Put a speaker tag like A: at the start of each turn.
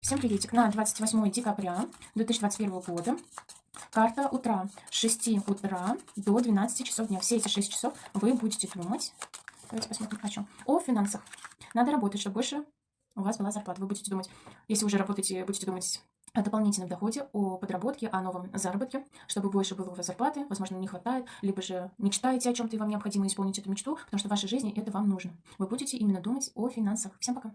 A: Всем приветик. На 28 декабря 2021 года карта утра с 6 утра до 12 часов дня. Все эти 6 часов вы будете думать, давайте посмотрим о чем, о финансах. Надо работать, чтобы больше у вас была зарплата. Вы будете думать, если уже работаете, будете думать о дополнительном доходе, о подработке, о новом заработке, чтобы больше было у вас зарплаты, возможно, не хватает, либо же мечтаете о чем-то и вам необходимо исполнить эту мечту, потому что в вашей жизни это вам нужно. Вы будете именно думать о финансах. Всем пока!